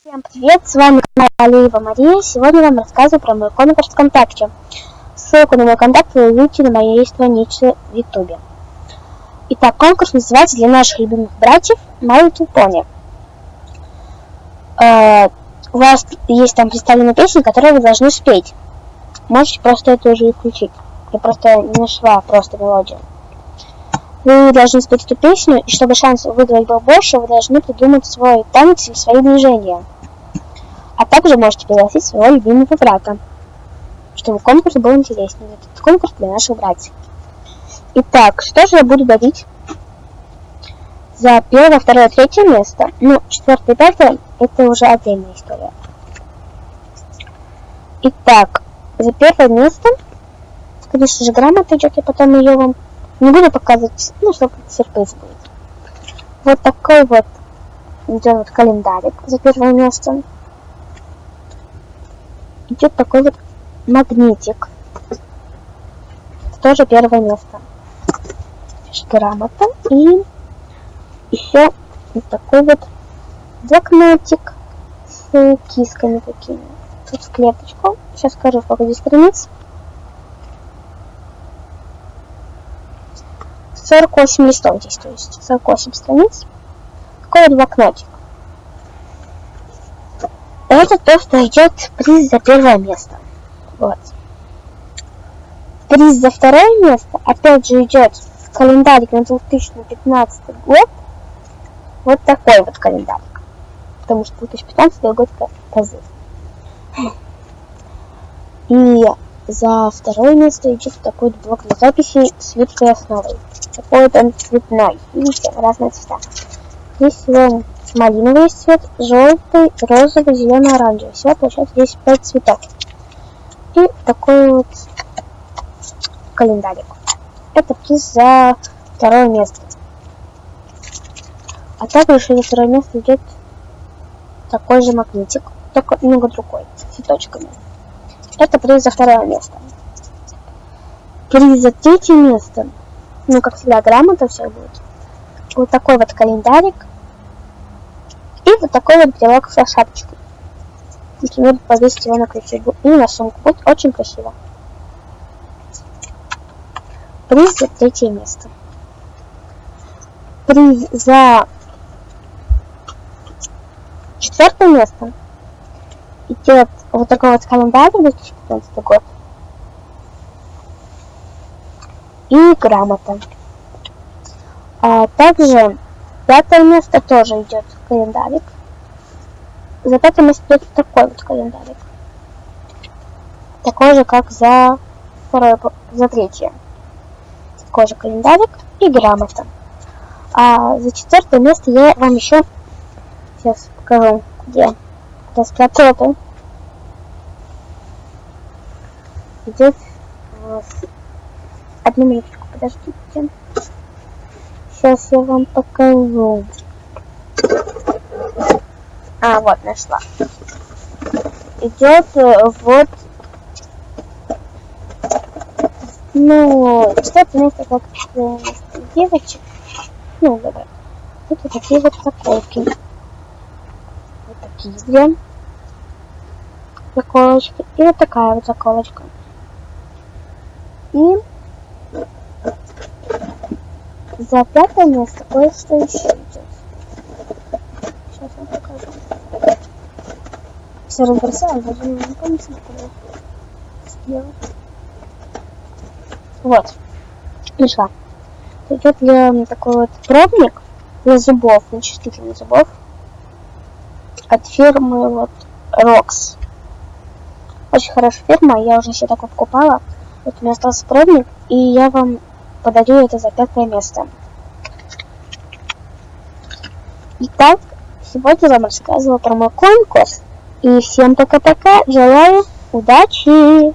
Всем привет, с вами канал Алиева Мария. Сегодня я вам рассказываю про мой конкурс ВКонтакте. Ссылку на мой контакт вы увидите на моей странице в Ютубе. Итак, конкурс называется «Для наших любимых братьев Little Pony». Э, у вас есть там представленная песня, которую вы должны спеть. Можете просто это уже включить. Я просто не нашла просто мелодию. Вы должны спеть эту песню, и чтобы шанс выиграть был больше, вы должны придумать свой танец или свои движения. А также можете пригласить своего любимого брата, чтобы конкурс был интереснее. Этот конкурс для наших братьев. Итак, что же я буду дарить за первое, второе, третье место? Ну, четвертое, пятое – это уже отдельная история. Итак, за первое место, конечно же, грамота идет, я потом ее вам не буду показывать, ну, чтобы сюрприз будет. Вот такой вот идет вот календарик за первое место. Идет такой вот магнитик. тоже первое место. Грамота. И еще вот такой вот блокнотик с кисками такими. Тут с клеточку. Сейчас скажу, сколько здесь страниц. 48 листов здесь, то есть 48 страниц. Такой вот блокнотик. Это то, что идет приз за первое место. Вот. Приз за второе место, опять же, идет календарик на 2015 год. Вот такой вот календарик. Потому что 2015 год позыв. И за второе место идет такой блок для записи с липкой основой. Такой он цветной. Видите, разные цвета. Здесь всего малиновый цвет, желтый, розовый, зеленый, оранжевый. Всего получается здесь 5 цветов. И такой вот календарик. Это приз за второе место. А также за второе место идет такой же магнитик, только немного другой, с цветочками. Это приз за второе место. Приз за третье место. Ну, как всегда, грамота все будет. Вот такой вот календарик. И вот такой вот брелок со шапочкой. Например, повесить его на ключи и на сумку. Будет очень красиво. Приз за третье место. Приз за четвертое место идет вот такой вот календарь 2015 год. И грамота. А также пятое место тоже идет календарик. За пятое место идет такой вот календарик. Такой же, как за второе, за третье. Такой же календарик и грамота. А за четвертое место я вам еще сейчас покажу, где распечатал Здесь вот. Одну минуточку, подождите. Сейчас я вам покажу. А, вот, нашла. Идет э, вот ну, что-то место как э, девочек. Ну, давай. Вот такие вот заколки. Вот такие две заколочки. И вот такая вот заколочка. И за пятое место кое-что еще идет. Сейчас вам покажу. Все разбросала, даже не помню, что сделать. Вот. Нашла. Идет для такой вот пробник для зубов, начистительных зубов от фирмы вот Rox. Очень хорошая фирма, я уже себе такой покупала. Вот у меня остался пробник, и я вам подарю это за пятое место. Итак, сегодня вам рассказывала про мой конкурс. И всем пока-пока. Желаю удачи!